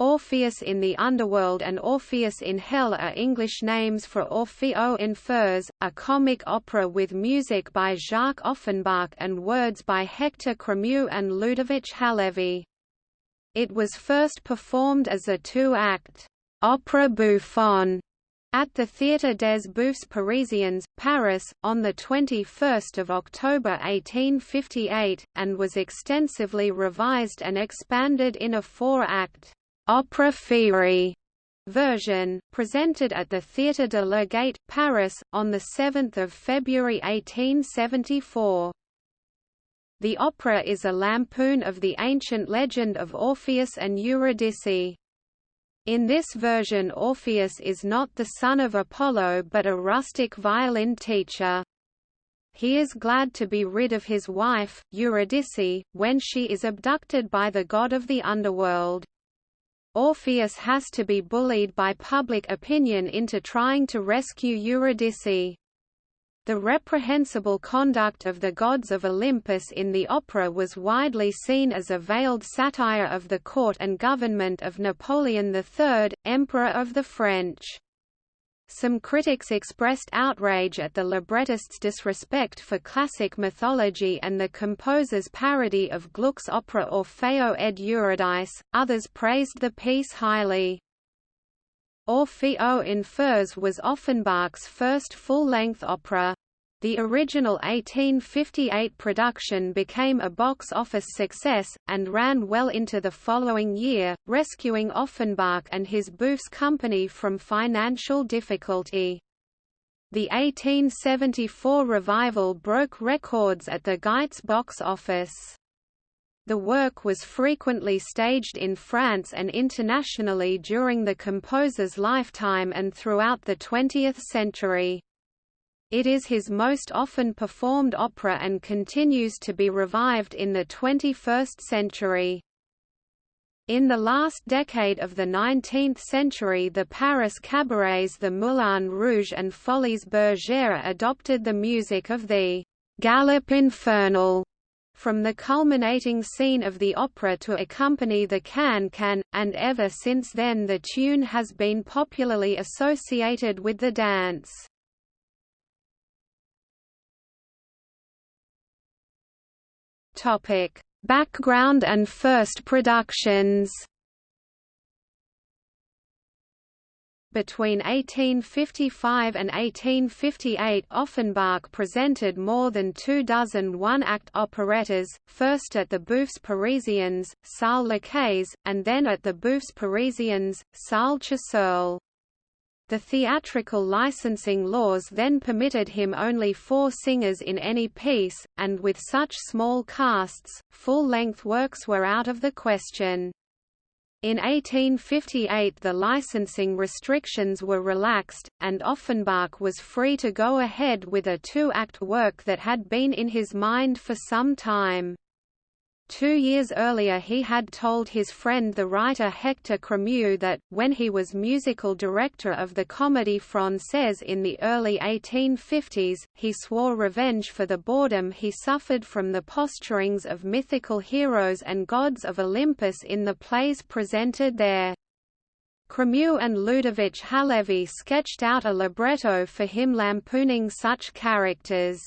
Orpheus in the Underworld and Orpheus in Hell are English names for Orphée aux enfers, a comic opera with music by Jacques Offenbach and words by Hector Cremieux and Ludovic Halévy. It was first performed as a two-act opera bouffe at the Théâtre des Bouffes Parisiens, Paris, on 21 October 1858, and was extensively revised and expanded in a four-act opera féerie version, presented at the Théâtre de la Gaîté, Paris, on 7 February 1874. The opera is a lampoon of the ancient legend of Orpheus and Eurydice. In this version Orpheus is not the son of Apollo but a rustic violin teacher. He is glad to be rid of his wife, Eurydice, when she is abducted by the god of the underworld. Orpheus has to be bullied by public opinion into trying to rescue Eurydice. The reprehensible conduct of the gods of Olympus in the opera was widely seen as a veiled satire of the court and government of Napoleon III, Emperor of the French. Some critics expressed outrage at the librettist's disrespect for classic mythology and the composer's parody of Gluck's opera Orfeo ed Eurydice, others praised the piece highly. Orphée aux enfers was Offenbach's first full-length opera. The original 1858 production became a box office success, and ran well into the following year, rescuing Offenbach and his Bouffes company from financial difficulty. The 1874 revival broke records at the Gaîté box office. The work was frequently staged in France and internationally during the composer's lifetime and throughout the 20th century. It is his most often performed opera and continues to be revived in the 21st century. In the last decade of the 19th century the Paris cabarets the Moulin Rouge and Folies Bergère adopted the music of the «Galop infernal» from the culminating scene of the opera to accompany the can-can, and ever since then the tune has been popularly associated with the dance. Topic: Background and first productions. Between 1855 and 1858 Offenbach presented more than two dozen one-act operettas, first at the Bouffes Parisiens, Salle Lacaze, and then at the Bouffes Parisiens, Salle Choiseul. The theatrical licensing laws then permitted him only four singers in any piece, and with such small casts, full-length works were out of the question. In 1858 the licensing restrictions were relaxed, and Offenbach was free to go ahead with a two-act work that had been in his mind for some time. Two years earlier he had told his friend the writer Hector Cremieux that, when he was musical director of the Comédie Française in the early 1850s, he swore revenge for the boredom he suffered from the posturings of mythical heroes and gods of Olympus in the plays presented there. Cremieux and Ludovic Halévy sketched out a libretto for him lampooning such characters.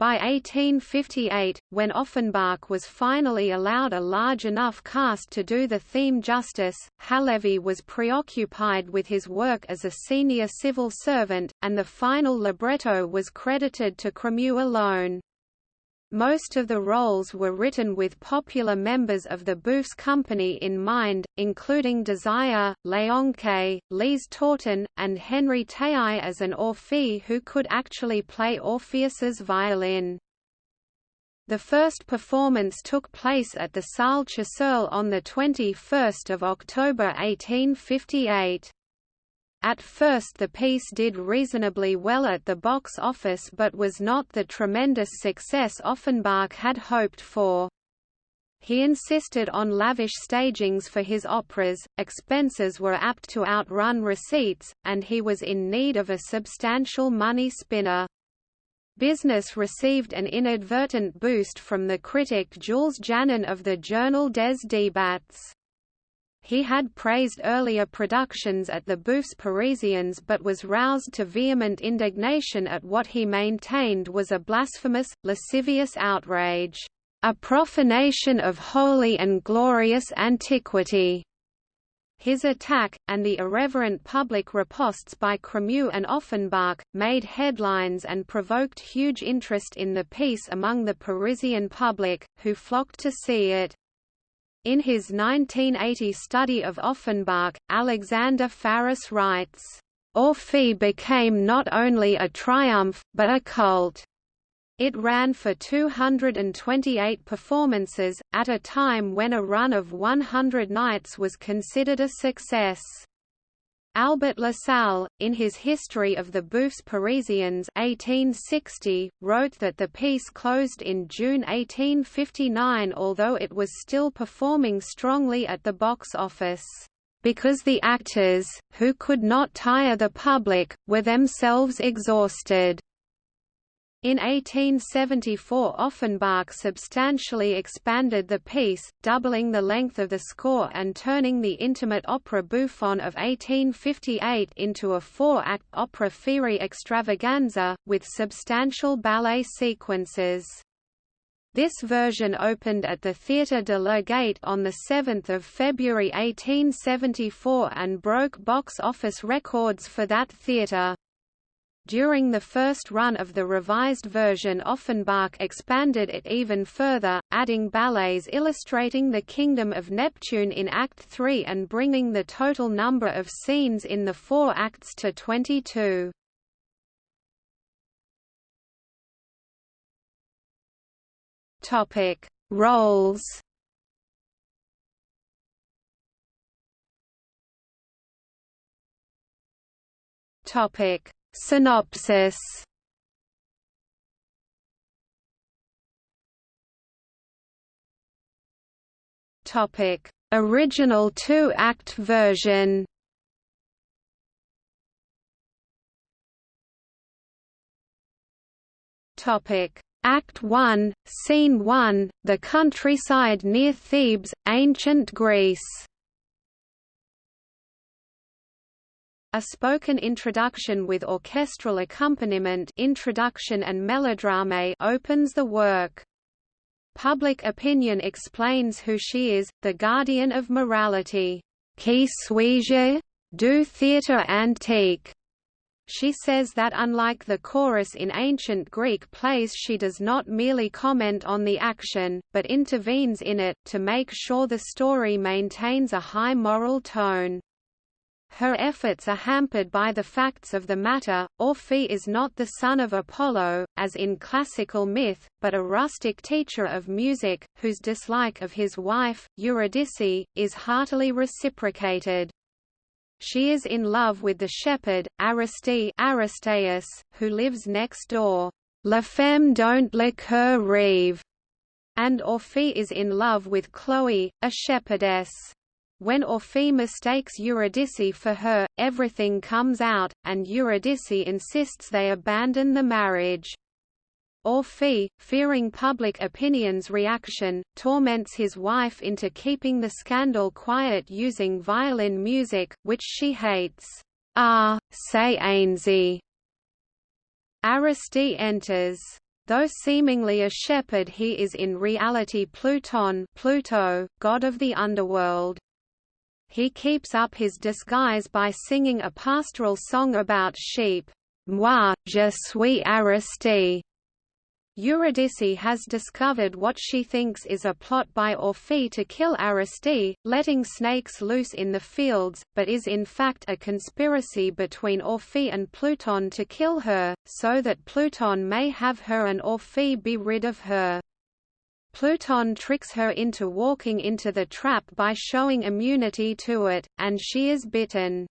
By 1858, when Offenbach was finally allowed a large enough cast to do the theme justice, Halévy was preoccupied with his work as a senior civil servant, and the final libretto was credited to Cremieux alone. Most of the roles were written with popular members of the Bouffes company in mind, including Desire, Léonce, Lise Tautin, and Henri Tayau as an Orphée who could actually play Orpheus's violin. The first performance took place at the Salle Choiseul on 21 October 1858. At first the piece did reasonably well at the box office but was not the tremendous success Offenbach had hoped for. He insisted on lavish stagings for his operas, expenses were apt to outrun receipts, and he was in need of a substantial money spinner. Business received an inadvertent boost from the critic Jules Janin of the journal Des Débats. He had praised earlier productions at the Bouffes Parisiens but was roused to vehement indignation at what he maintained was a blasphemous, lascivious outrage, "...a profanation of holy and glorious antiquity." His attack, and the irreverent public ripostes by Cremieux and Offenbach, made headlines and provoked huge interest in the piece among the Parisian public, who flocked to see it. In his 1980 study of Offenbach, Alexander Faris writes, Orphée became not only a triumph, but a cult. It ran for 228 performances, at a time when a run of 100 nights was considered a success. Albert Lasalle, in his History of the Bouffes Parisiens 1860, wrote that the piece closed in June 1859 although it was still performing strongly at the box office, "...because the actors, who could not tire the public, were themselves exhausted." In 1874 Offenbach substantially expanded the piece, doubling the length of the score and turning the intimate opera bouffon of 1858 into a four-act opera Féerie extravaganza, with substantial ballet sequences. This version opened at the Théâtre de la Gaîté on 7 February 1874 and broke box office records for that theatre. During the first run of the revised version Offenbach expanded it even further, adding ballets illustrating the kingdom of Neptune in Act 3 and bringing the total number of scenes in the four acts to 22. Topic: Roles. Topic: Synopsis Topic: Original two-act version. Topic: Act 1, Scene 1, the countryside near Thebes, ancient Greece. A spoken introduction with orchestral accompaniment introduction and melodrame opens the work. Public opinion explains who she is, the guardian of morality. Qui suis-je? Du théâtre antique. She says that unlike the chorus in ancient Greek plays she does not merely comment on the action, but intervenes in it, to make sure the story maintains a high moral tone. Her efforts are hampered by the facts of the matter. Orpheus is not the son of Apollo, as in classical myth, but a rustic teacher of music, whose dislike of his wife, Eurydice, is heartily reciprocated. She is in love with the shepherd, Aristide Aristaeus, who lives next door. La femme don't le coeur rêve. And Orpheus is in love with Chloe, a shepherdess. When Orpheus mistakes Eurydice for her, everything comes out, and Eurydice insists they abandon the marriage. Orpheus, fearing public opinion's reaction, torments his wife into keeping the scandal quiet using violin music, which she hates. Ah, say Ainsi. Aristide enters. Though seemingly a shepherd he is in reality Pluton Pluto, god of the underworld. He keeps up his disguise by singing a pastoral song about sheep. Moi, je suis Aristide. Eurydice has discovered what she thinks is a plot by Orpheus to kill Aristide, letting snakes loose in the fields, but is in fact a conspiracy between Orpheus and Pluton to kill her, so that Pluton may have her and Orpheus be rid of her. Pluton tricks her into walking into the trap by showing immunity to it, and she is bitten.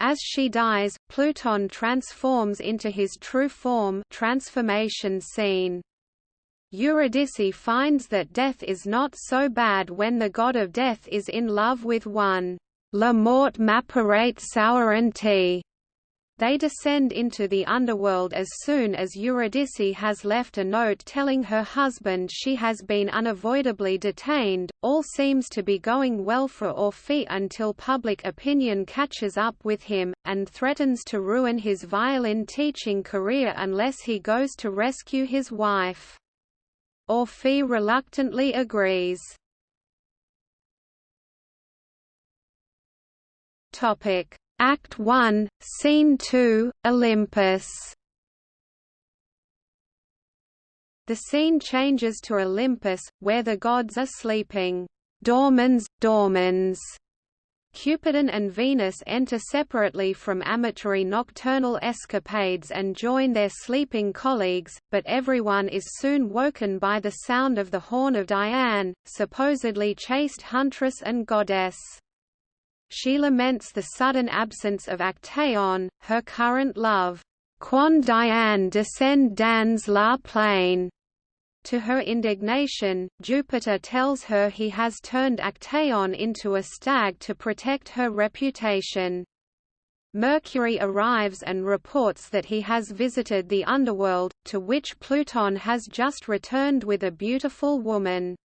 As she dies, Pluton transforms into his true form transformation scene. Eurydice finds that death is not so bad when the god of death is in love with one. La mort m'apparate souveraineté They descend into the underworld as soon as Eurydice has left a note telling her husband she has been unavoidably detained. All seems to be going well for Orpheus until public opinion catches up with him, and threatens to ruin his violin teaching career unless he goes to rescue his wife. Orpheus reluctantly agrees. Topic Act 1, Scene 2, Olympus The scene changes to Olympus, where the gods are sleeping. Dormans, dormans. Cupidon and Venus enter separately from amatory nocturnal escapades and join their sleeping colleagues, but everyone is soon woken by the sound of the horn of Diane, supposedly chaste huntress and goddess. She laments the sudden absence of Actaeon, her current love. Quan Diane descend dans la plaine. To her indignation, Jupiter tells her he has turned Actaeon into a stag to protect her reputation. Mercury arrives and reports that he has visited the underworld, to which Pluton has just returned with a beautiful woman.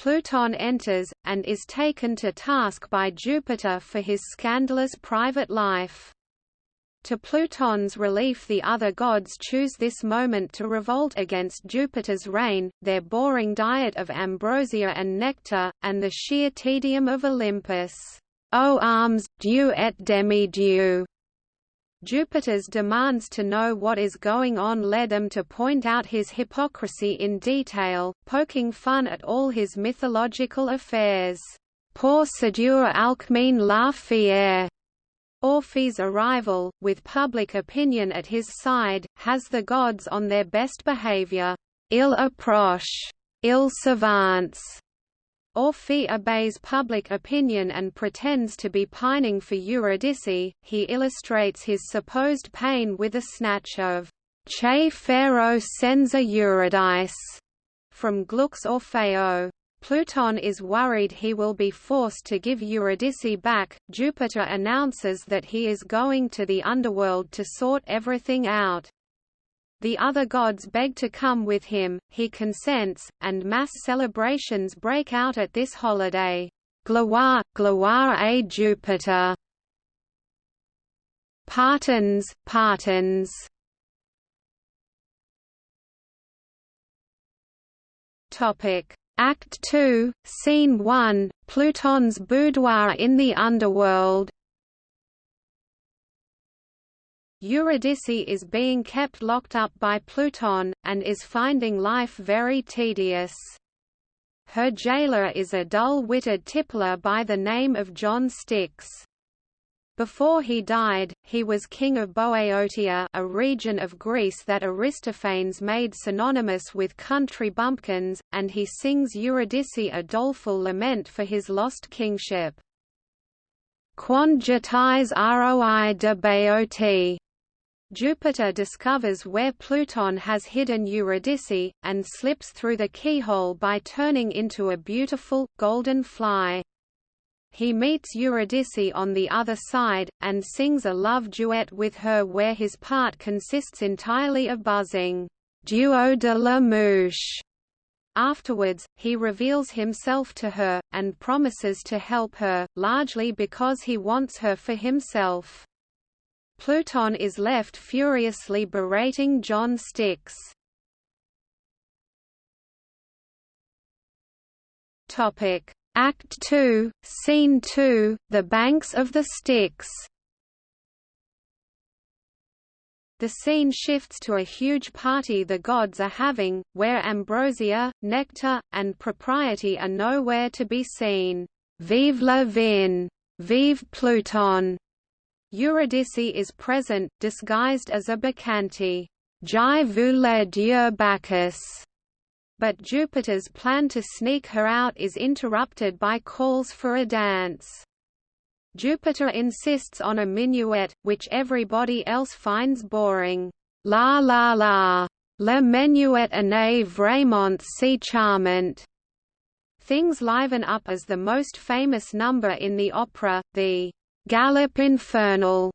Pluton enters, and is taken to task by Jupiter for his scandalous private life. To Pluton's relief the other gods choose this moment to revolt against Jupiter's reign, their boring diet of ambrosia and nectar, and the sheer tedium of Olympus. O arms, dieu et demi-dieu! Jupiter's demands to know what is going on led them to point out his hypocrisy in detail, poking fun at all his mythological affairs. Pour séduire Alcmene la fière. Orpheus' arrival, with public opinion at his side, has the gods on their best behavior. Il approche, il s'avance, Orpheus obeys public opinion and pretends to be pining for Eurydice. He illustrates his supposed pain with a snatch of Che farò senza Eurydice from Gluck's Orfeo. Pluton is worried he will be forced to give Eurydice back. Jupiter announces that he is going to the underworld to sort everything out. The other gods beg to come with him, he consents, and mass celebrations break out at this holiday. Gloire, gloire à Jupiter! Partons, partons! Topic Act 2, Scene 1, Pluton's boudoir in the underworld Eurydice is being kept locked up by Pluton, and is finding life very tedious. Her jailer is a dull-witted tippler by the name of John Styx. Before he died, he was king of Boeotia a region of Greece that Aristophanes made synonymous with country bumpkins, and he sings Eurydice a doleful lament for his lost kingship. Quon jetais roi de Boeotie Jupiter discovers where Pluton has hidden Eurydice, and slips through the keyhole by turning into a beautiful, golden fly. He meets Eurydice on the other side, and sings a love duet with her where his part consists entirely of buzzing, Duo de la mouche. Afterwards, he reveals himself to her, and promises to help her, largely because he wants her for himself. Pluton is left furiously berating John Styx. Topic: Act 2, Scene 2, The Banks of the Styx. The scene shifts to a huge party the gods are having, where ambrosia, nectar, and propriety are nowhere to be seen. Vive la vin! Vive Pluton! Eurydice is present, disguised as a bacchante. Jai Bacchus. But Jupiter's plan to sneak her out is interrupted by calls for a dance. Jupiter insists on a minuet, which everybody else finds boring. La la la. Le menuet est vraiment si charmant. Things liven up as the most famous number in the opera, the Galop Infernal,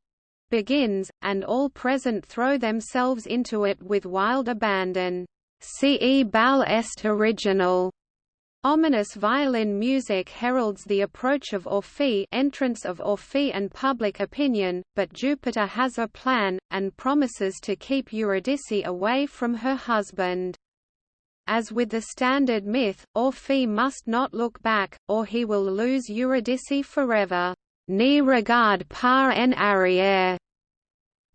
begins, and all present throw themselves into it with wild abandon. Ce bal est original. Ominous violin music heralds the approach of Orpheus entrance of Orpheus and public opinion, but Jupiter has a plan, and promises to keep Eurydice away from her husband. As with the standard myth, Orpheus must not look back, or he will lose Eurydice forever. Ni regard par en arrière.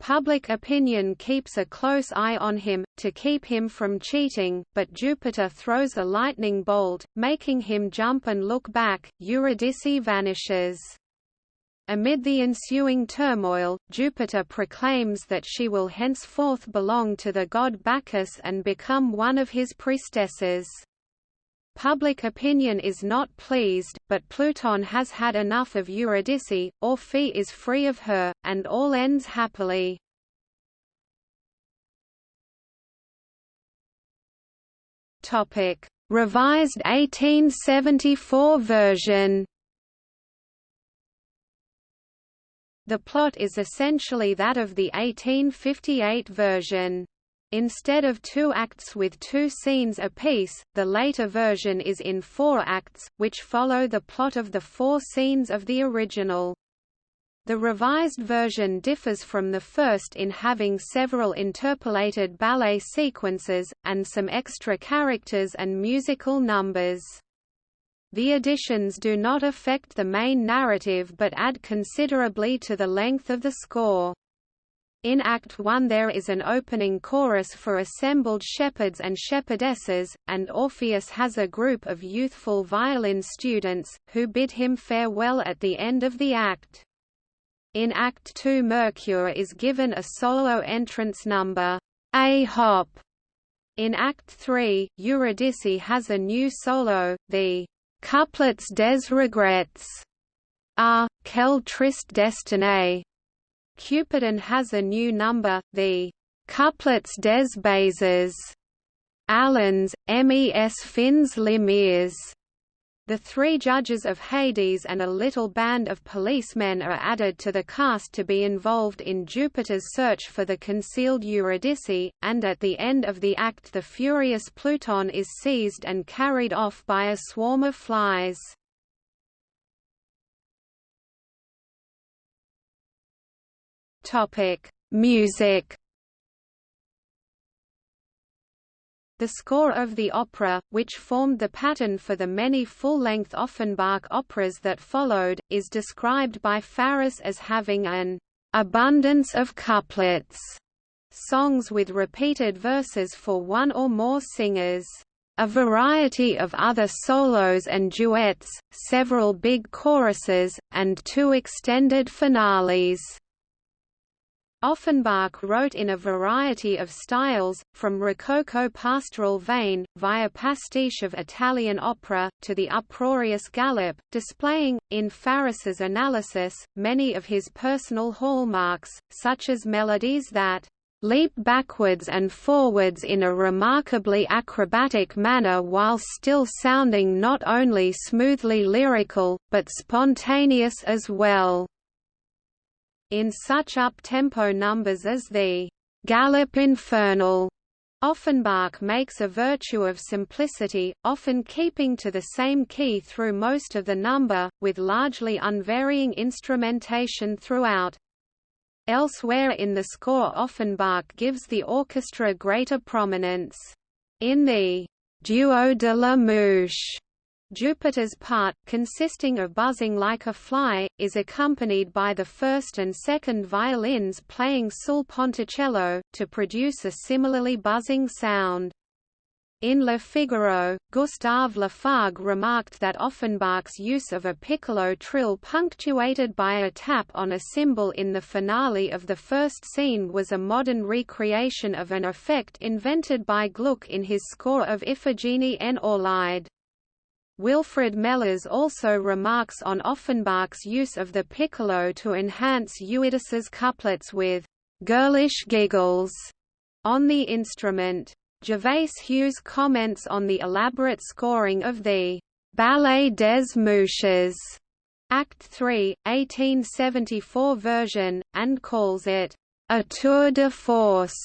Public opinion keeps a close eye on him, to keep him from cheating, but Jupiter throws a lightning bolt, making him jump and look back, Eurydice vanishes. Amid the ensuing turmoil, Jupiter proclaims that she will henceforth belong to the god Bacchus and become one of his priestesses. Public opinion is not pleased, but Pluton has had enough of Eurydice, Orpheus is free of her, and all ends happily. Revised 1874 version The plot is essentially that of the 1858 version. Instead of two acts with two scenes apiece, the later version is in four acts, which follow the plot of the four scenes of the original. The revised version differs from the first in having several interpolated ballet sequences, and some extra characters and musical numbers. The additions do not affect the main narrative but add considerably to the length of the score. In Act 1 there is an opening chorus for assembled shepherds and shepherdesses, and Orpheus has a group of youthful violin students, who bid him farewell at the end of the act. In Act 2 Mercure is given a solo entrance number, A Hop. In Act 3, Eurydice has a new solo, the Couplets des regrets are, Quel triste destinée. Cupidon has a new number, the Couplets des Bases, Allens, mes fins limiers. The three judges of Hades and a little band of policemen are added to the cast to be involved in Jupiter's search for the concealed Eurydice, and at the end of the act the furious Pluton is seized and carried off by a swarm of flies. Music The score of the opera, which formed the pattern for the many full-length Offenbach operas that followed, is described by Faris as having an abundance of couplets, songs with repeated verses for one or more singers, a variety of other solos and duets, several big choruses, and two extended finales. Offenbach wrote in a variety of styles, from Rococo pastoral vein, via pastiche of Italian opera, to the uproarious galop, displaying, in Faris's analysis, many of his personal hallmarks, such as melodies that leap backwards and forwards in a remarkably acrobatic manner while still sounding not only smoothly lyrical, but spontaneous as well in such up-tempo numbers as the «Galop Infernal». Offenbach makes a virtue of simplicity, often keeping to the same key through most of the number, with largely unvarying instrumentation throughout. Elsewhere in the score Offenbach gives the orchestra greater prominence. In the «Duo de la Mouche» Jupiter's part, consisting of buzzing like a fly, is accompanied by the first and second violins playing sul ponticello, to produce a similarly buzzing sound. In Le Figaro, Gustave Lafargue remarked that Offenbach's use of a piccolo trill punctuated by a tap on a cymbal in the finale of the first scene was a modern recreation of an effect invented by Gluck in his score of Iphigenie en Aulide. Wilfrid Mellers also remarks on Offenbach's use of the piccolo to enhance Eurydice's couplets with «girlish giggles» on the instrument. Gervase Hughes comments on the elaborate scoring of the «Ballet des Mouches» Act 3, 1874 version, and calls it a tour de force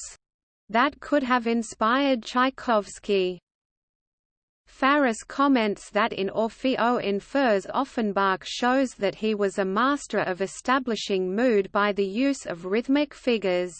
that could have inspired Tchaikovsky. Faris comments that in Orphée aux enfers Offenbach shows that he was a master of establishing mood by the use of rhythmic figures.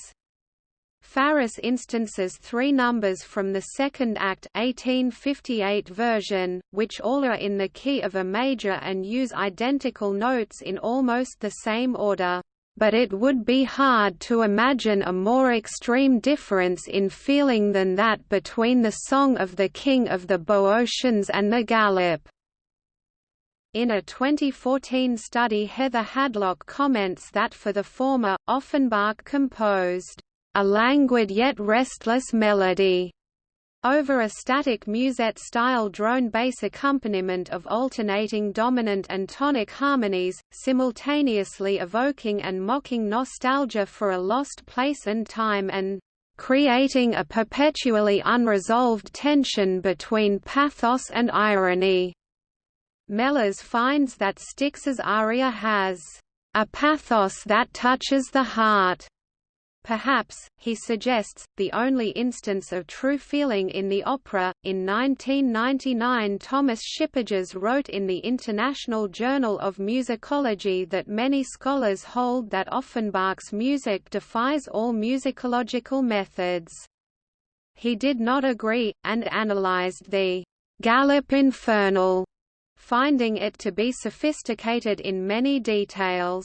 Faris instances three numbers from the second act 1858 version, which all are in the key of a major and use identical notes in almost the same order but it would be hard to imagine a more extreme difference in feeling than that between the Song of the King of the Boeotians and the Galop. In a 2014 study Heather Hadlock comments that for the former, Offenbach composed, "...a languid yet restless melody." Over a static musette-style drone bass accompaniment of alternating dominant and tonic harmonies, simultaneously evoking and mocking nostalgia for a lost place and time and creating a perpetually unresolved tension between pathos and irony. Mellers finds that Styx's aria has a pathos that touches the heart Perhaps, he suggests, the only instance of true feeling in the opera. In 1999, Thomas Shipperges wrote in the International Journal of Musicology that many scholars hold that Offenbach's music defies all musicological methods. He did not agree, and analyzed the Galop Infernal, finding it to be sophisticated in many details.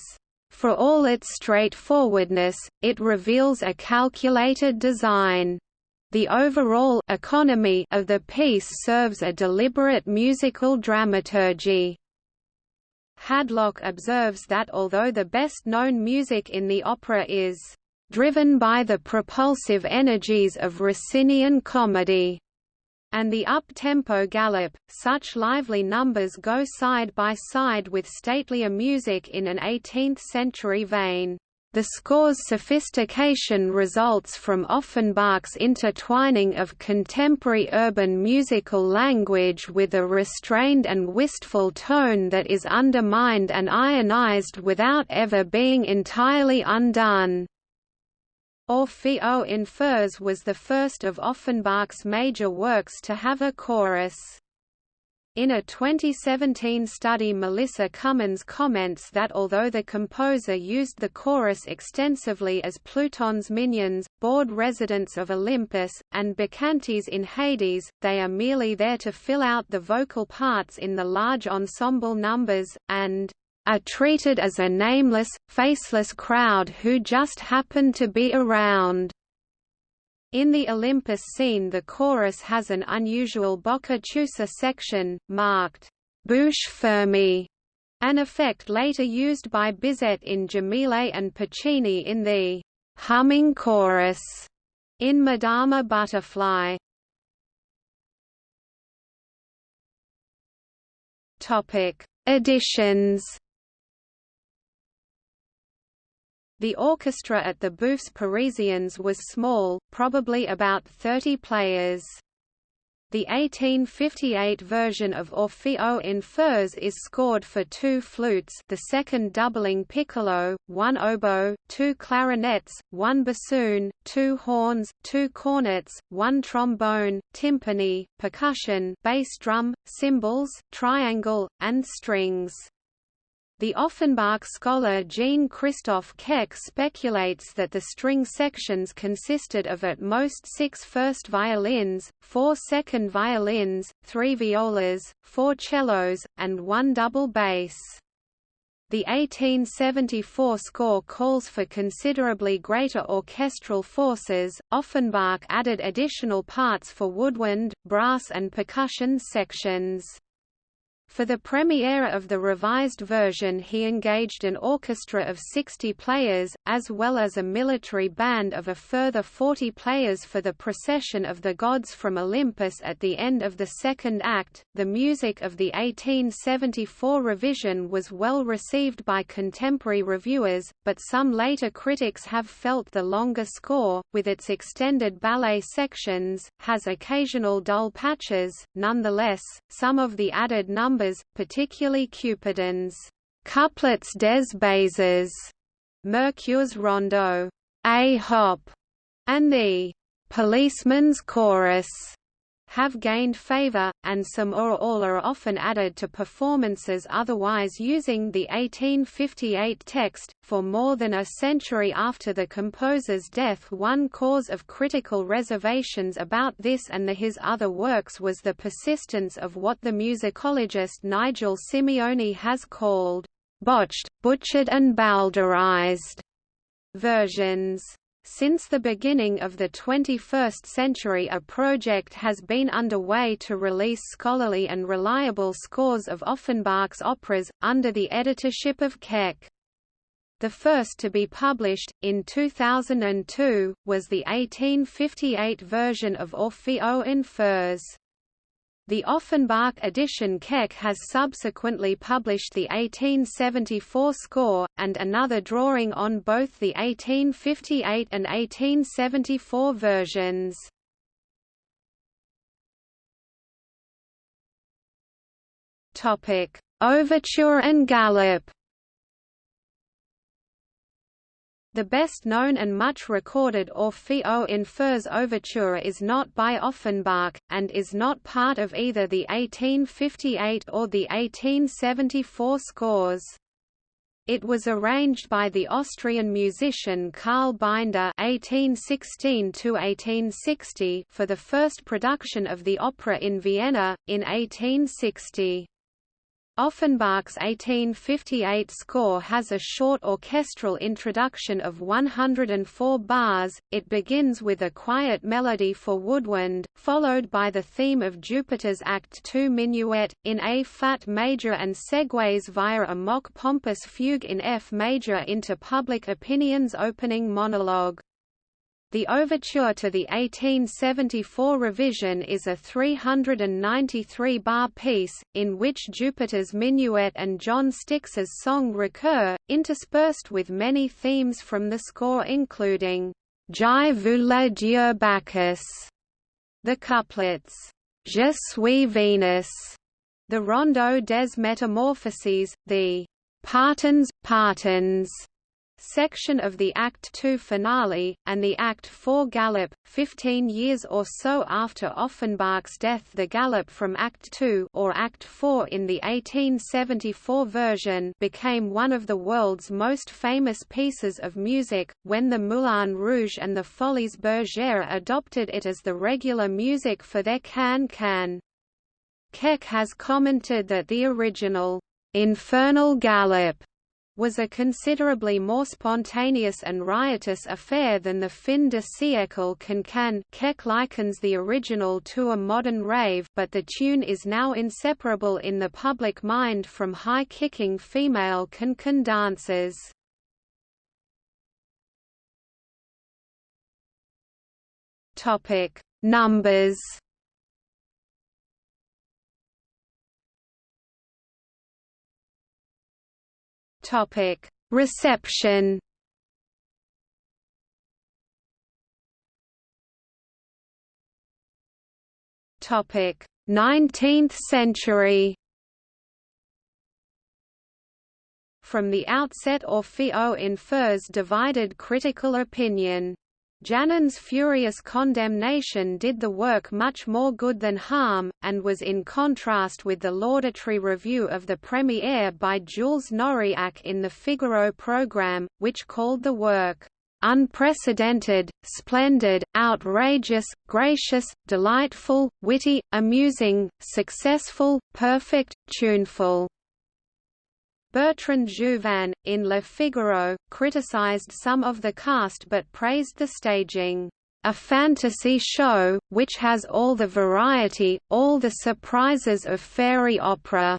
For all its straightforwardness, it reveals a calculated design. The overall economy of the piece serves a deliberate musical dramaturgy. Hadlock observes that although the best-known music in the opera is driven by the propulsive energies of Rossinian comedy, and the up-tempo galop, such lively numbers go side by side with statelier music in an 18th-century vein. The score's sophistication results from Offenbach's intertwining of contemporary urban musical language with a restrained and wistful tone that is undermined and ionized without ever being entirely undone. Orphée aux enfers was the first of Offenbach's major works to have a chorus. In a 2017 study Melissa Cummins comments that although the composer used the chorus extensively as Pluton's minions, bored residents of Olympus, and bacchantes in Hades, they are merely there to fill out the vocal parts in the large ensemble numbers, and are treated as a nameless, faceless crowd who just happen to be around. In the Olympus scene the chorus has an unusual bocca chiusa section, marked bouche fermée, an effect later used by Bizet in Djamileh and Puccini in the humming chorus in Madama Butterfly. Topic: Editions The orchestra at the Bouffes Parisiens was small, probably about 30 players. The 1858 version of Orphée aux enfers is scored for two flutes the second doubling piccolo, one oboe, two clarinets, one bassoon, two horns, two cornets, one trombone, timpani, percussion bass drum, cymbals, triangle, and strings. The Offenbach scholar Jean-Christophe Keck speculates that the string sections consisted of at most six first violins, four second violins, three violas, four cellos, and one double bass. The 1874 score calls for considerably greater orchestral forces. Offenbach added additional parts for woodwind, brass, and percussion sections. For the premiere of the revised version he engaged an orchestra of 60 players, as well as a military band of a further 40 players for the procession of the gods from Olympus at the end of the second act. The music of the 1874 revision was well received by contemporary reviewers, but some later critics have felt the longer score, with its extended ballet sections, has occasional dull patches. Nonetheless, some of the added numbers numbers, particularly Cupidons. couplets des baises, Mercure's rondo, a hop, and the policeman's chorus have gained favor, and some or all are often added to performances otherwise using the 1858 text. For more than a century after the composer's death, one cause of critical reservations about this and the, his other works was the persistence of what the musicologist Nigel Simeone has called botched, butchered, and bowdlerized versions. Since the beginning of the 21st century a project has been underway to release scholarly and reliable scores of Offenbach's operas, under the editorship of Keck. The first to be published, in 2002, was the 1858 version of Orphée aux enfers. The Offenbach edition Keck has subsequently published the 1874 score, and another drawing on both the 1858 and 1874 versions. Overture and Galop The best known and much recorded Orphée aux enfers overture is not by Offenbach, and is not part of either the 1858 or the 1874 scores. It was arranged by the Austrian musician Karl Binder (1816–1860) for the first production of the opera in Vienna in 1860. Offenbach's 1858 score has a short orchestral introduction of 104 bars, it begins with a quiet melody for woodwind, followed by the theme of Jupiter's Act II minuet, in A flat major and segues via a mock pompous fugue in F major into Public Opinion's opening monologue. The overture to the 1874 revision is a 393-bar piece, in which Jupiter's Minuet and John Styx's song recur, interspersed with many themes from the score including «Je vous le Dieu Bacchus», the couplets «Je suis Venus», the Rondo des Metamorphoses, the «Partons, Partons», section of the Act II finale, and the Act IV Galop. Fifteen years or so after Offenbach's death the Galop from Act II or Act IV in the 1874 version became one of the world's most famous pieces of music, when the Moulin Rouge and the Folies Bergère adopted it as the regular music for their can-can. Keck has commented that the original, "'Infernal Galop' was a considerably more spontaneous and riotous affair than the fin de siècle can-can Keck likens the original to a modern rave but the tune is now inseparable in the public mind from high-kicking female can-can dances. Numbers Topic: Reception. Topic: 19th century. From the outset Orphée aux enfers divided critical opinion. Janin's furious condemnation did the work much more good than harm, and was in contrast with the laudatory review of the premiere by Jules Noriac in the Figaro programme, which called the work, "...unprecedented, splendid, outrageous, gracious, delightful, witty, amusing, successful, perfect, tuneful." Bertrand Jouvin, in Le Figaro, criticized some of the cast but praised the staging, "...a fantasy show, which has all the variety, all the surprises of fairy opera."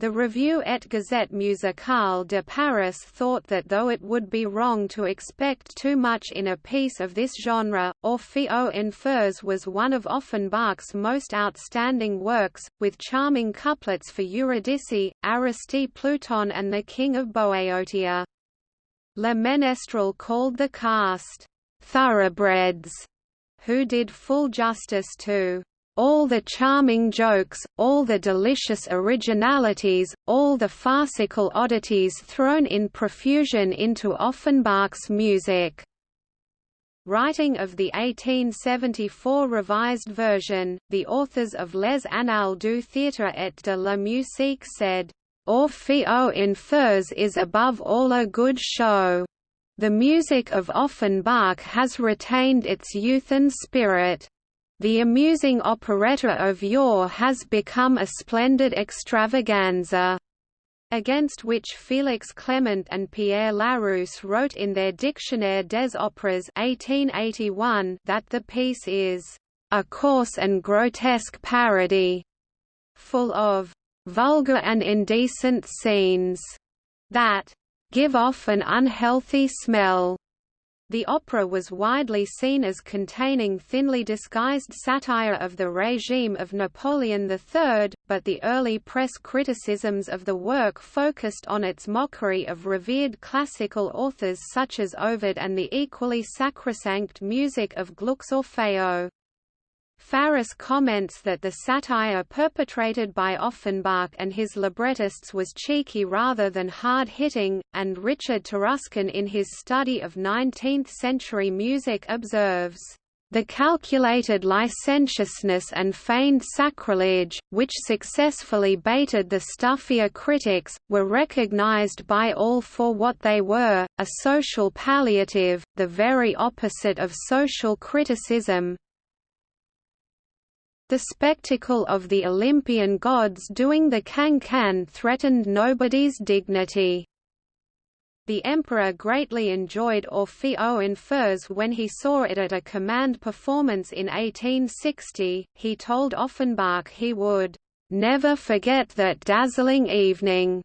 The Revue et Gazette Musicale de Paris thought that though it would be wrong to expect too much in a piece of this genre, Orphée aux enfers was one of Offenbach's most outstanding works, with charming couplets for Eurydice, Aristide Pluton and the King of Boeotia. Le Ménestrel called the cast, "...thoroughbreds", who did full justice to all the charming jokes, all the delicious originalities, all the farcical oddities thrown in profusion into Offenbach's music. Writing of the 1874 revised version, the authors of Les Annales du Théâtre et de la Musique said, Orphée aux enfers is above all a good show. The music of Offenbach has retained its youth and spirit. The amusing operetta of yore has become a splendid extravaganza against which Félix Clement and Pierre Larousse wrote in their Dictionnaire des Opéras 1881 that the piece is a coarse and grotesque parody, full of vulgar and indecent scenes that give off an unhealthy smell. The opera was widely seen as containing thinly disguised satire of the regime of Napoleon III, but the early press criticisms of the work focused on its mockery of revered classical authors such as Ovid and the equally sacrosanct music of Gluck's Orfeo. Faris comments that the satire perpetrated by Offenbach and his librettists was cheeky rather than hard-hitting, and Richard Taruskin in his study of 19th-century music observes, "...the calculated licentiousness and feigned sacrilege, which successfully baited the stuffier critics, were recognized by all for what they were, a social palliative, the very opposite of social criticism, the spectacle of the Olympian gods doing the can-can threatened nobody's dignity. The emperor greatly enjoyed Orphée aux enfers when he saw it at a command performance in 1860. He told Offenbach he would never forget that dazzling evening.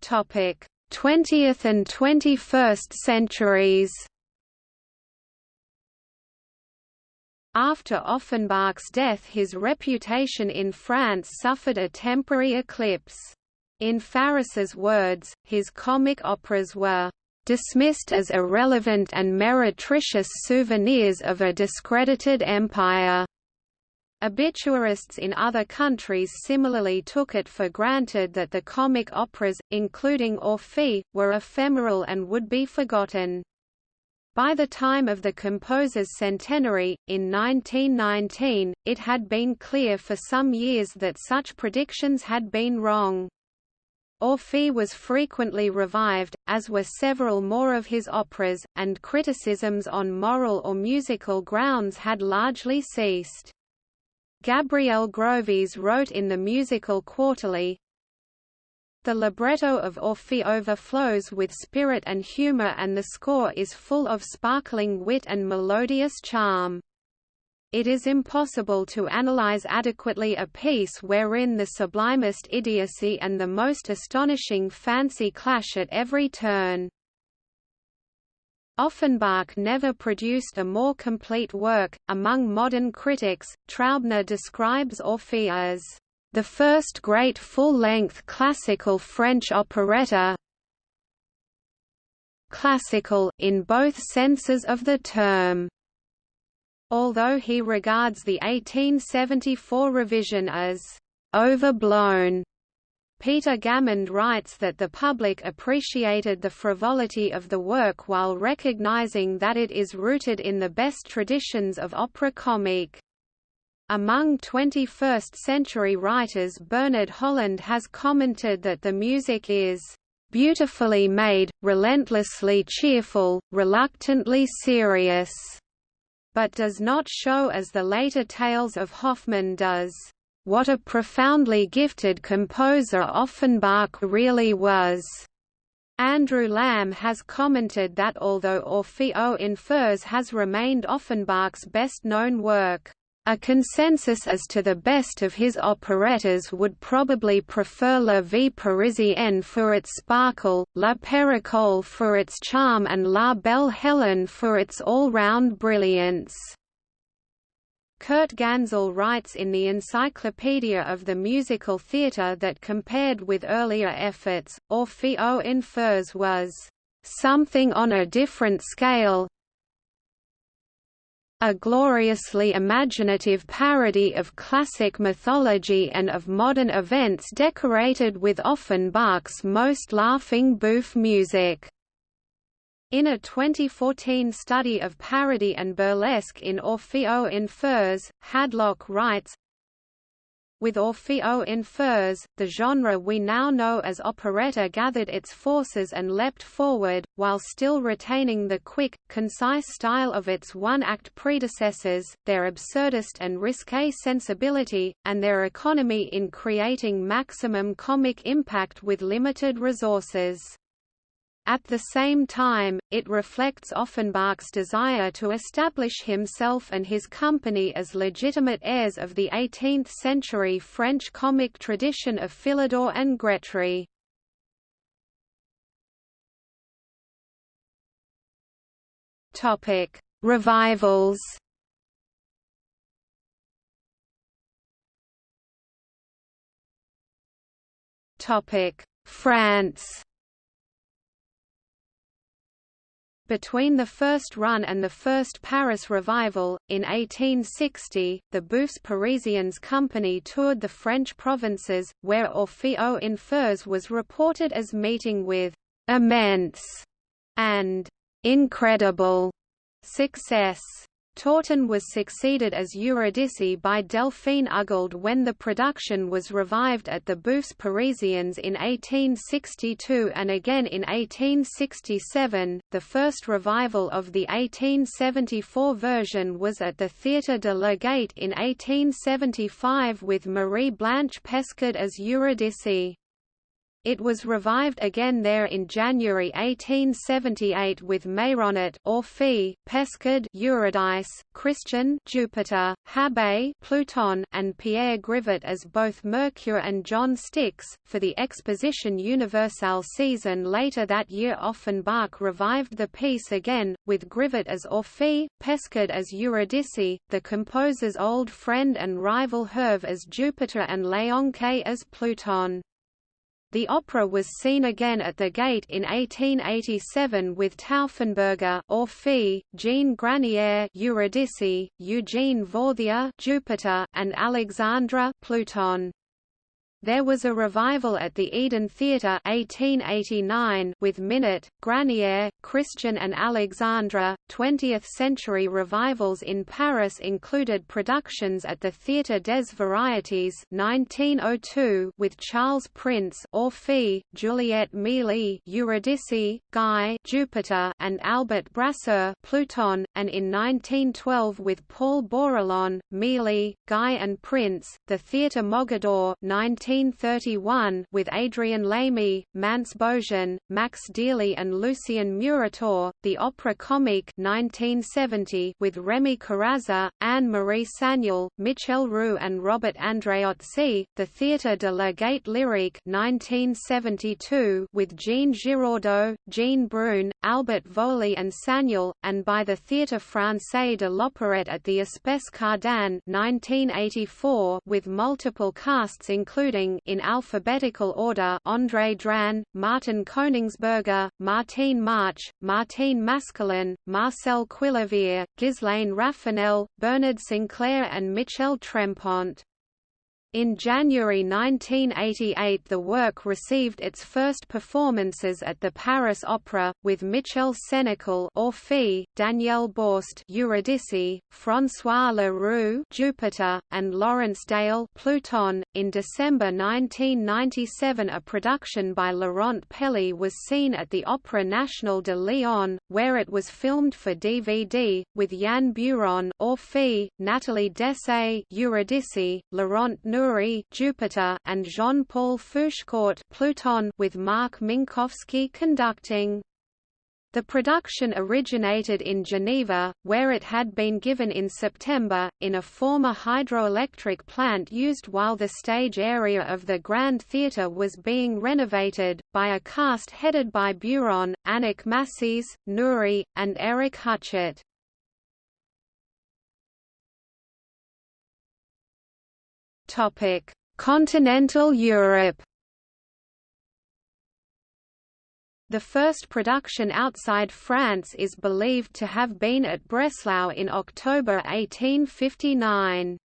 Topic: 20th and 21st centuries. After Offenbach's death his reputation in France suffered a temporary eclipse. In Faris's words, his comic operas were dismissed as irrelevant and meretricious souvenirs of a discredited empire. Obituarists in other countries similarly took it for granted that the comic operas, including Orphée, were ephemeral and would be forgotten. By the time of the composer's centenary, in 1919, it had been clear for some years that such predictions had been wrong. Orphée was frequently revived, as were several more of his operas, and criticisms on moral or musical grounds had largely ceased. Gabriel Grovlez wrote in the Musical Quarterly, the libretto of Orphée overflows with spirit and humor and the score is full of sparkling wit and melodious charm. It is impossible to analyze adequately a piece wherein the sublimest idiocy and the most astonishing fancy clash at every turn. Offenbach never produced a more complete work. Among modern critics, Traubner describes Orphée as the first great full-length classical French operetta classical, in both senses of the term. Although he regards the 1874 revision as overblown, Peter Gammond writes that the public appreciated the frivolity of the work while recognizing that it is rooted in the best traditions of opera comique. Among 21st-century writers Bernard Holland has commented that the music is "...beautifully made, relentlessly cheerful, reluctantly serious", but does not show as the later Tales of Hoffmann does, "...what a profoundly gifted composer Offenbach really was." Andrew Lamb has commented that although Orphée aux enfers has remained Offenbach's best-known work, a consensus as to the best of his operettas would probably prefer La Vie Parisienne for its sparkle, La Périchole for its charm and La Belle Hélène for its all-round brilliance. Kurt Gänzl writes in the Encyclopedia of the Musical Theatre that compared with earlier efforts, Orphée aux enfers was something on a different scale, a gloriously imaginative parody of classic mythology and of modern events decorated with Offenbach's most laughing bouffe music. In a 2014 study of parody and burlesque in Orphée aux enfers, Hadlock writes, with Orphée aux enfers, the genre we now know as operetta gathered its forces and leapt forward, while still retaining the quick, concise style of its one-act predecessors, their absurdist and risque sensibility, and their economy in creating maximum comic impact with limited resources. At the same time, it reflects Offenbach's desire to establish himself and his company as legitimate heirs of the 18th-century French comic tradition of Philidor and Grétry. Topic: Revivals. Topic: France. Between the first run and the first Paris revival, in 1860, the Bouffes Parisiens company toured the French provinces, where Orphée aux enfers was reported as meeting with «immense» and «incredible» success. Tautin was succeeded as Eurydice by Delphine Ugalde when the production was revived at the Bouffes Parisiens in 1862 and again in 1867. The first revival of the 1874 version was at the Théâtre de la Gaîté in 1875 with Marie Blanche Peschard as Eurydice. It was revived again there in January 1878 with Meyronnet Orphée, Peschard Eurydice, Christian Jupiter, Habet Pluton, and Pierre Grivot as both Mercure and John Styx. For the Exposition Universelle season later that year Offenbach revived the piece again, with Grivot as Orphée, Peschard as Eurydice, the composer's old friend and rival Herve as Jupiter and Léonce as Pluton. The opera was seen again at the Gaîté in 1887 with Taufenberger Orphée, Jean Granier Eurydice, Eugene Vauthier Jupiter, and Alexandra Pluton. There was a revival at the Eden Theatre 1889 with Minute, Granier, Christian and Alexandra. 20th-century revivals in Paris included productions at the Théâtre des Variétés 1902 with Charles Prince Orphée, Juliette Méaly Eurydice, Guy Jupiter and Albert Brasseur Pluton, and in 1912 with Paul Bourillon, Méaly, Guy and Prince, the Théâtre Mogador 19 1931 with Adrian Lamy, Mance Bojan, Max Dearly and Lucien Murator, the Opera Comique 1970 with Remy Corazza, Anne-Marie Sagnol, Michel Roux and Robert Andreozzi, the Théâtre de la Gaîté Lyrique 1972 with Jean Giraudeau, Jean Brun, Albert Voli and Sagnol, and by the Théâtre Français de l'Opérette at the Espace Cardin 1984 with multiple casts including including in alphabetical order André Dran, Martin Koningsberger, Martine March, Martine Mascolin, Marcel Quillevier, Ghislaine Raffanel, Bernard Sinclair and Michel Trempont. In January 1988 the work received its first performances at the Paris Opera, with Michel Sénéchal Orphée, Danielle Borst Eurydice, François Leroux Jupiter, and Laurence Dale Pluton. .In December 1997 a production by Laurent Pelly was seen at the Opéra National de Lyon, where it was filmed for DVD, with Yann Beuron Orphée, Nathalie Dessay Eurydice, Laurent Naouri Jupiter and Jean-Paul Fouchecourt Pluton with Marc Minkowski conducting. The production originated in Geneva, where it had been given in September, in a former hydroelectric plant used while the stage area of the Grand Theatre was being renovated, by a cast headed by Beuron, Annick Massis, Naouri, and Eric Huchet. Continental Europe. The first production outside France is believed to have been at Breslau in October 1859.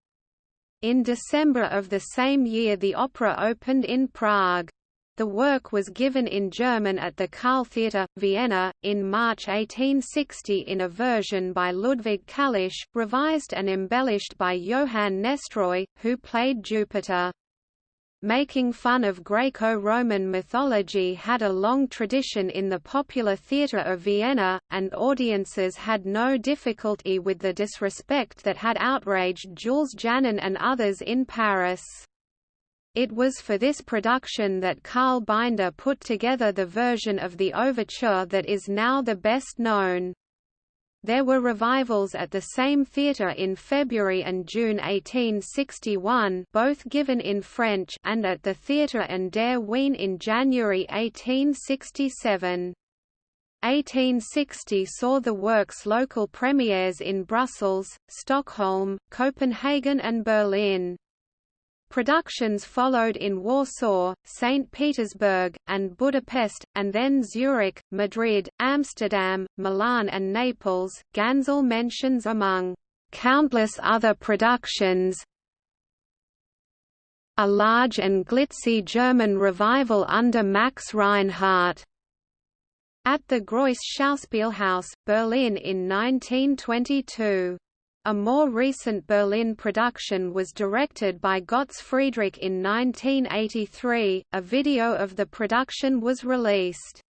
In December of the same year the opera opened in Prague. The work was given in German at the Theater, Vienna, in March 1860 in a version by Ludwig Kalisch, revised and embellished by Johann Nestroy, who played Jupiter. Making fun of Greco-Roman mythology had a long tradition in the popular theatre of Vienna, and audiences had no difficulty with the disrespect that had outraged Jules Janin and others in Paris. It was for this production that Carl Binder put together the version of the overture that is now the best known. There were revivals at the same theatre in February and June 1861 both given in French and at the Theatre an der Wien in January 1867. 1860 saw the work's local premieres in Brussels, Stockholm, Copenhagen and Berlin. Productions followed in Warsaw, St. Petersburg, and Budapest, and then Zurich, Madrid, Amsterdam, Milan and Naples. Gansel mentions among countless other productions a large and glitzy German revival under Max Reinhardt at the Gross Schauspielhaus, Berlin in 1922. A more recent Berlin production was directed by Götz Friedrich in 1983. A video of the production was released.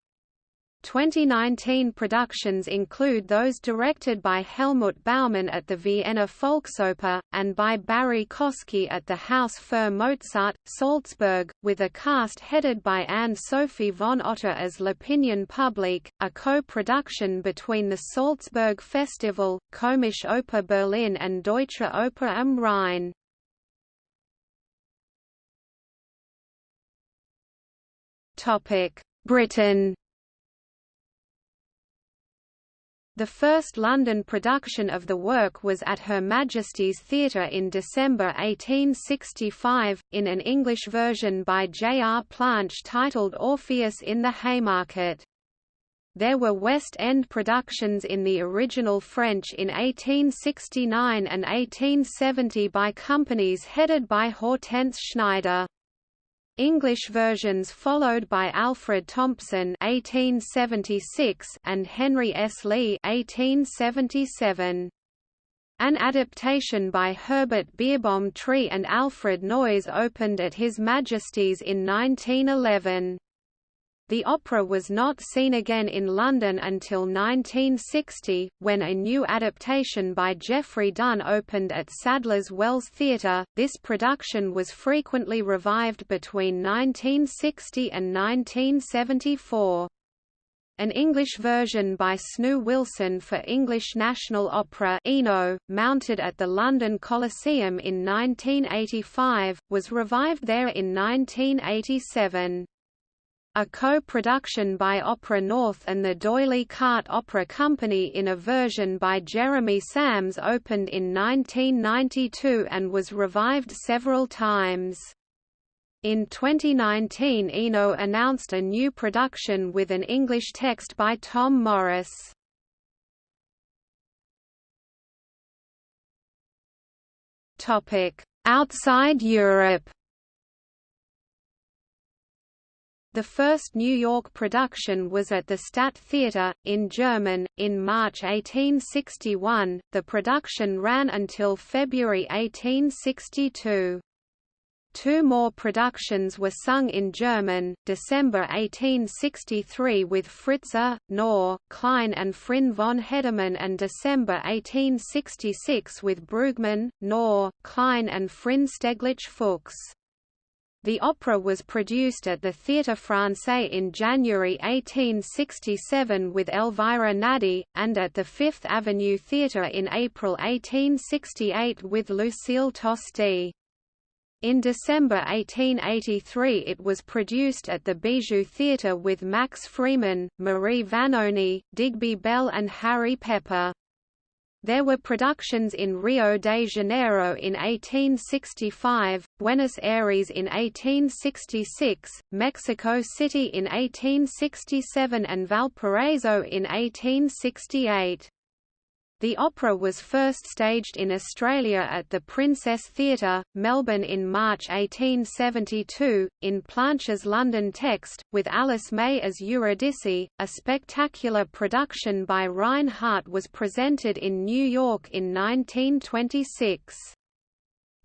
2019 productions include those directed by Helmut Baumann at the Vienna Volksoper, and by Barrie Kosky at the Haus für Mozart, Salzburg, with a cast headed by Anne-Sophie von Otter as L'Opinion Publique, a co-production between the Salzburg Festival, Komische Oper Berlin and Deutsche Oper am Rhein. Britain The first London production of the work was at Her Majesty's Theatre in December 1865, in an English version by J. R. Planche titled Orpheus in the Haymarket. There were West End productions in the original French in 1869 and 1870 by companies headed by Hortense Schneider. English versions followed by Alfred Thompson (1876) and Henry S. Lee (1877). An adaptation by Herbert Beerbohm Tree and Alfred Noyes opened at His Majesty's in 1911. The opera was not seen again in London until 1960, when a new adaptation by Geoffrey Dunn opened at Sadler's Wells Theatre. This production was frequently revived between 1960 and 1974. An English version by Snoo Wilson for English National Opera Eno, mounted at the London Coliseum in 1985, was revived there in 1987. A co-production by Opera North and the D'Oyly Carte Opera Company in a version by Jeremy Sams opened in 1992 and was revived several times. In 2019 Eno announced a new production with an English text by Tom Morris. Outside Europe The first New York production was at the Stadt Theater, in German, in March 1861. The production ran until February 1862. Two more productions were sung in German, December 1863 with Fritze, Knorr, Klein and Frin von Hedemann and December 1866 with Brugmann, Knorr, Klein and Frin Stieglitz Fuchs. The opera was produced at the Théâtre Français in January 1867 with Elvira Nadi, and at the Fifth Avenue Theatre in April 1868 with Lucile Tosti. In December 1883 it was produced at the Bijou Theatre with Max Freeman, Marie Vanoni, Digby Bell and Harry Pepper. There were productions in Rio de Janeiro in 1865, Buenos Aires in 1866, Mexico City in 1867 and Valparaiso in 1868. The opera was first staged in Australia at the Princess Theatre, Melbourne in March 1872, in Planche's London text, with Alice May as Eurydice. A spectacular production by Reinhardt was presented in New York in 1926.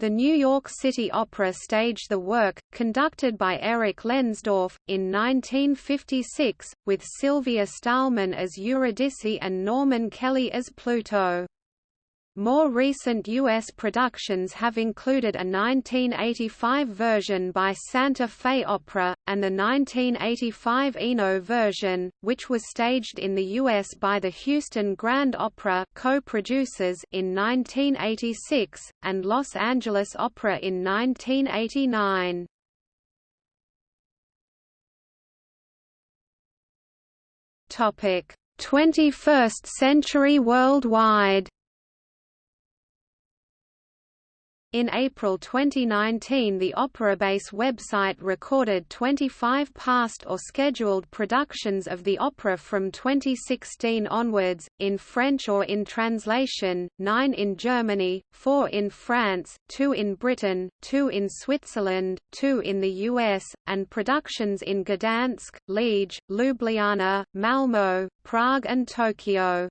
The New York City Opera staged the work, conducted by Erich Leinsdorf, in 1956, with Sylvia Stahlmann as Eurydice and Norman Kelly as Pluto. More recent U.S. productions have included a 1985 version by Santa Fe Opera, and the 1985 Eno version, which was staged in the U.S. by the Houston Grand Opera co-producers in 1986, and Los Angeles Opera in 1989. Topic: 21st century worldwide In April 2019 the OperaBase website recorded 25 past or scheduled productions of the opera from 2016 onwards, in French or in translation, 9 in Germany, 4 in France, 2 in Britain, 2 in Switzerland, 2 in the US, and productions in Gdansk, Liege, Ljubljana, Malmö, Prague and Tokyo.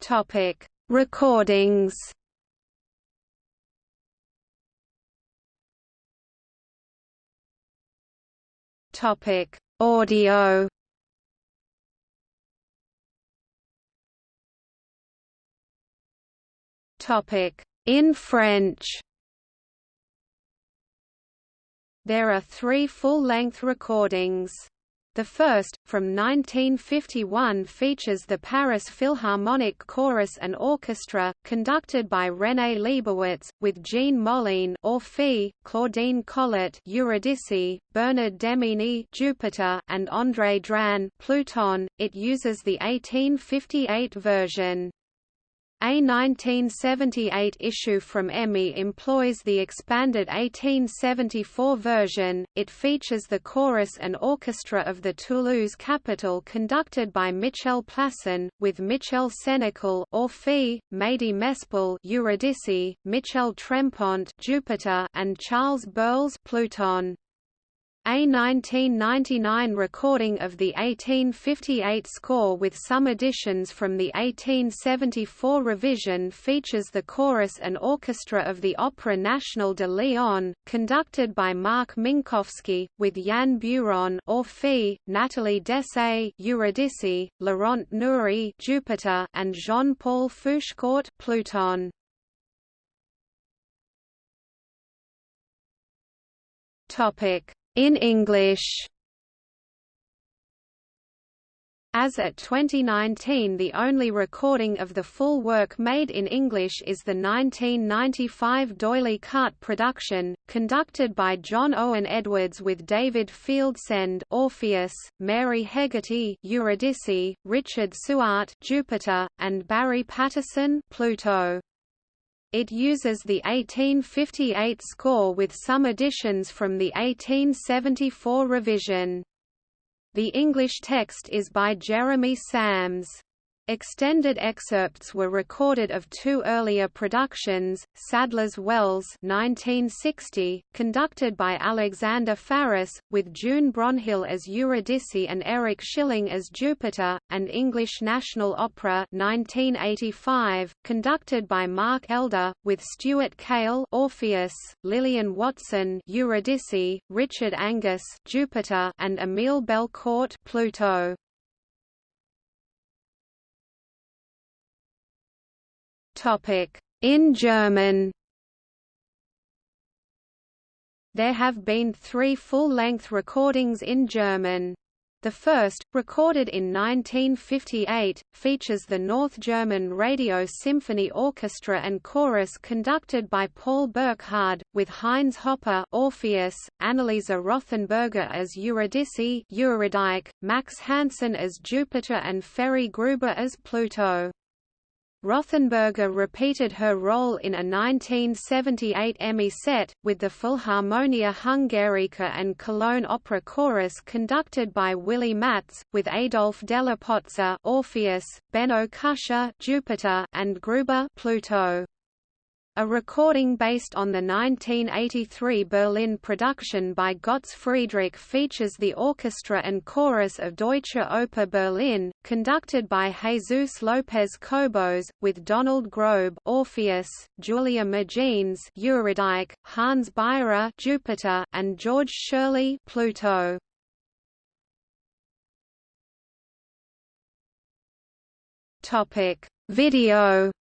Topic: Recordings. Topic: Audio. Topic: In French. There are three full-length recordings. The first, from 1951 features the Paris Philharmonic Chorus and Orchestra, conducted by René Leibowitz, with Jean Moulin Orphée, Claudine Collet Eurydice, Bernard Demigny Jupiter, and André Dran Pluton. It uses the 1858 version. A 1978 issue from EMI employs the expanded 1874 version. It features the chorus and orchestra of the Toulouse Capitole conducted by Michel Plasson, with Michel Orphée, Mady Mesplé Eurydice, Michel Trempont Jupiter, and Charles Burles Pluton. A 1999 recording of the 1858 score with some additions from the 1874 revision features the chorus and orchestra of the Opéra National de Lyon, conducted by Marc Minkowski, with Yann Beuron Orphée, Nathalie Dessay Eurydice, Laurent Naouri Jupiter, and Jean-Paul Fouchecourt Pluton. Topic in English as at 2019 the only recording of the full work made in English is the 1995 D'Oyly Carte production, conducted by John Owen Edwards with David Fieldsend Orpheus, Mary Hegarty Eurydice, Richard Suart Jupiter, and Barry Patterson Pluto. It uses the 1858 score with some additions from the 1874 revision. The English text is by Jeremy Sams. Extended excerpts were recorded of two earlier productions, Sadler's Wells 1960, conducted by Alexander Faris, with June Bronhill as Eurydice and Eric Schilling as Jupiter, and English National Opera 1985, conducted by Mark Elder, with Stuart Kale Orpheus, Lillian Watson Eurydice, Richard Angas Jupiter, and Emile Belcourt Pluto. In German There have been three full-length recordings in German. The first, recorded in 1958, features the North German Radio Symphony Orchestra and Chorus conducted by Paul Burkhardt, with Heinz Hoppe Orpheus, Anneliese Rothenberger as Eurydice Eurydice, Max Hansen as Jupiter and Ferry Gruber as Pluto. Rothenberger repeated her role in a 1978 EMI set, with the Philharmonia Hungarica and Cologne Opera Chorus conducted by Willy Matz, with Adolf Della Pozza Orpheus, Benno Kusche Jupiter, and Gruber Pluto. A recording based on the 1983 Berlin production by Götz Friedrich features the orchestra and chorus of Deutsche Oper Berlin, conducted by Jesus Lopez Cobos, with Donald Grobe Orpheus, Julia Migenes Eurydice, Hans Beirer Jupiter, and George Shirley Pluto. Video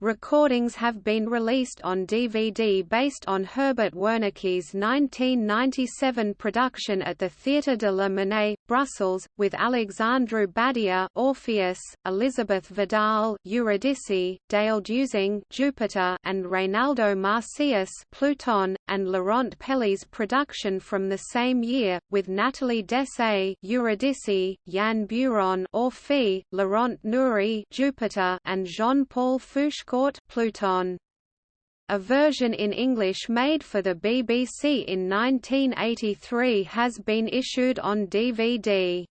Recordings have been released on DVD based on Herbert Wernicke's 1997 production at the Théâtre de la Monnaie, Brussels, with Alexandru Badia Orpheus, Elizabeth Vidal Eurydice, Dale Dusing Jupiter, and Reynaldo Macias Pluton, and Laurent Pelly's production from the same year, with Nathalie Dessay Eurydice, Yann Beuron Orphée, Laurent Naouri Jupiter, and Jean-Paul Fouchecourt Pluton. A version in English made for the BBC in 1983 has been issued on DVD.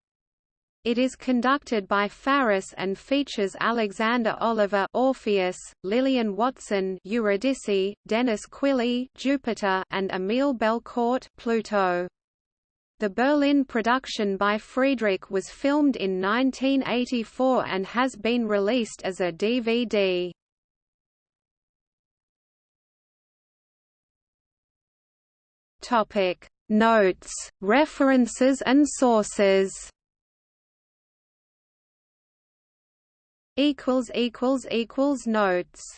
It is conducted by Faris and features Alexander Oliver Orpheus, Lillian Watson Eurydice, Denis Quilley Jupiter, and Emile Belcourt Pluto. The Berlin production by Friedrich was filmed in 1984 and has been released as a DVD. Topic Notes, references and sources equals equals equals notes